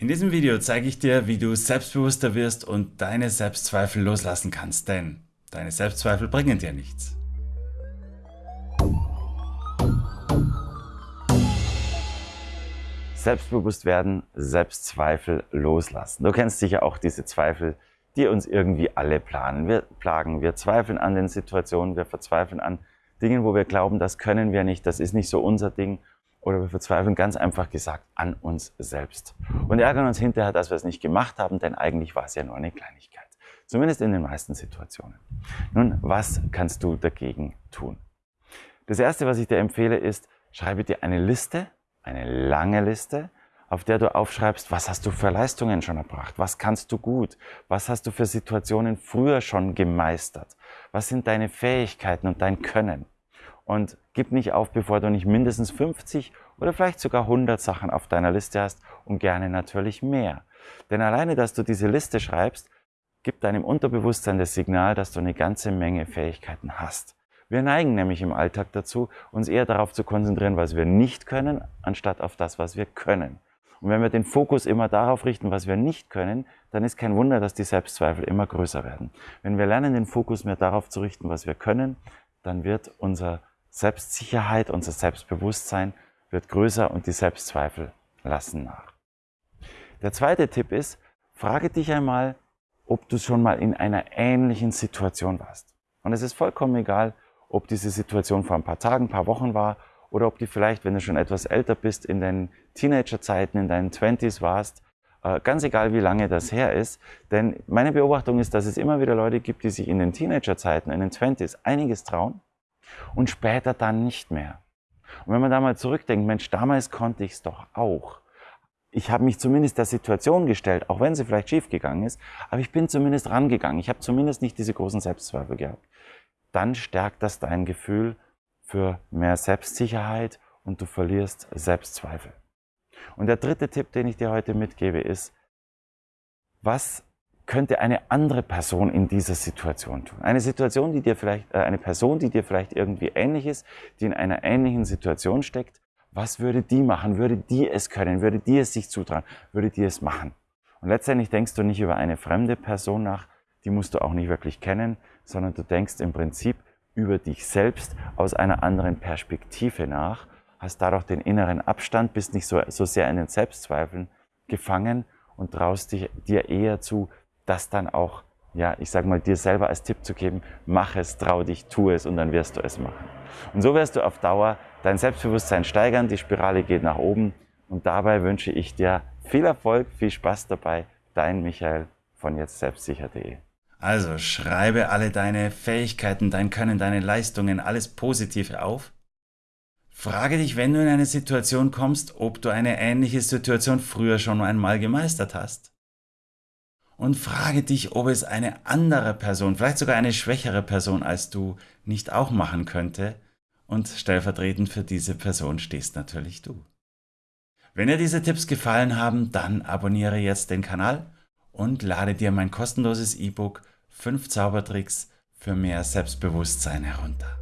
In diesem Video zeige ich dir, wie du selbstbewusster wirst und deine Selbstzweifel loslassen kannst, denn deine Selbstzweifel bringen dir nichts. Selbstbewusst werden, Selbstzweifel loslassen. Du kennst sicher auch diese Zweifel, die uns irgendwie alle planen. Wir plagen, wir zweifeln an den Situationen, wir verzweifeln an Dingen, wo wir glauben, das können wir nicht, das ist nicht so unser Ding oder wir verzweifeln ganz einfach gesagt an uns selbst und ärgern uns hinterher, dass wir es nicht gemacht haben, denn eigentlich war es ja nur eine Kleinigkeit. Zumindest in den meisten Situationen. Nun, was kannst du dagegen tun? Das erste, was ich dir empfehle, ist, schreibe dir eine Liste, eine lange Liste, auf der du aufschreibst, was hast du für Leistungen schon erbracht, was kannst du gut, was hast du für Situationen früher schon gemeistert, was sind deine Fähigkeiten und dein Können. Und gib nicht auf, bevor du nicht mindestens 50 oder vielleicht sogar 100 Sachen auf deiner Liste hast und gerne natürlich mehr. Denn alleine, dass du diese Liste schreibst, gibt deinem Unterbewusstsein das Signal, dass du eine ganze Menge Fähigkeiten hast. Wir neigen nämlich im Alltag dazu, uns eher darauf zu konzentrieren, was wir nicht können, anstatt auf das, was wir können. Und wenn wir den Fokus immer darauf richten, was wir nicht können, dann ist kein Wunder, dass die Selbstzweifel immer größer werden. Wenn wir lernen, den Fokus mehr darauf zu richten, was wir können, dann wird unser Selbstsicherheit, unser Selbstbewusstsein wird größer und die Selbstzweifel lassen nach. Der zweite Tipp ist, frage dich einmal, ob du schon mal in einer ähnlichen Situation warst. Und es ist vollkommen egal, ob diese Situation vor ein paar Tagen, ein paar Wochen war oder ob die vielleicht, wenn du schon etwas älter bist, in deinen Teenagerzeiten, in deinen Twenties warst. Äh, ganz egal, wie lange das her ist. Denn meine Beobachtung ist, dass es immer wieder Leute gibt, die sich in den Teenagerzeiten, in den Twenties einiges trauen und später dann nicht mehr. Und wenn man da mal zurückdenkt, Mensch, damals konnte ich es doch auch. Ich habe mich zumindest der Situation gestellt, auch wenn sie vielleicht schief gegangen ist, aber ich bin zumindest rangegangen. Ich habe zumindest nicht diese großen Selbstzweifel gehabt. Dann stärkt das dein Gefühl für mehr Selbstsicherheit und du verlierst Selbstzweifel. Und der dritte Tipp, den ich dir heute mitgebe, ist, was könnte eine andere Person in dieser Situation tun? Eine Situation, die dir vielleicht, äh, eine Person, die dir vielleicht irgendwie ähnlich ist, die in einer ähnlichen Situation steckt. Was würde die machen? Würde die es können? Würde die es sich zutrauen? Würde die es machen? Und letztendlich denkst du nicht über eine fremde Person nach, die musst du auch nicht wirklich kennen, sondern du denkst im Prinzip über dich selbst aus einer anderen Perspektive nach, hast dadurch den inneren Abstand, bist nicht so, so sehr in den Selbstzweifeln gefangen und traust dich, dir eher zu, das dann auch, ja, ich sag mal, dir selber als Tipp zu geben, mach es, trau dich, tu es und dann wirst du es machen. Und so wirst du auf Dauer dein Selbstbewusstsein steigern, die Spirale geht nach oben und dabei wünsche ich dir viel Erfolg, viel Spaß dabei. Dein Michael von jetzt selbstsicher.de. Also schreibe alle deine Fähigkeiten, dein Können, deine Leistungen, alles Positive auf. Frage dich, wenn du in eine Situation kommst, ob du eine ähnliche Situation früher schon einmal gemeistert hast und frage dich, ob es eine andere Person, vielleicht sogar eine schwächere Person als du, nicht auch machen könnte. Und stellvertretend für diese Person stehst natürlich du. Wenn dir diese Tipps gefallen haben, dann abonniere jetzt den Kanal und lade dir mein kostenloses E-Book 5 Zaubertricks für mehr Selbstbewusstsein herunter.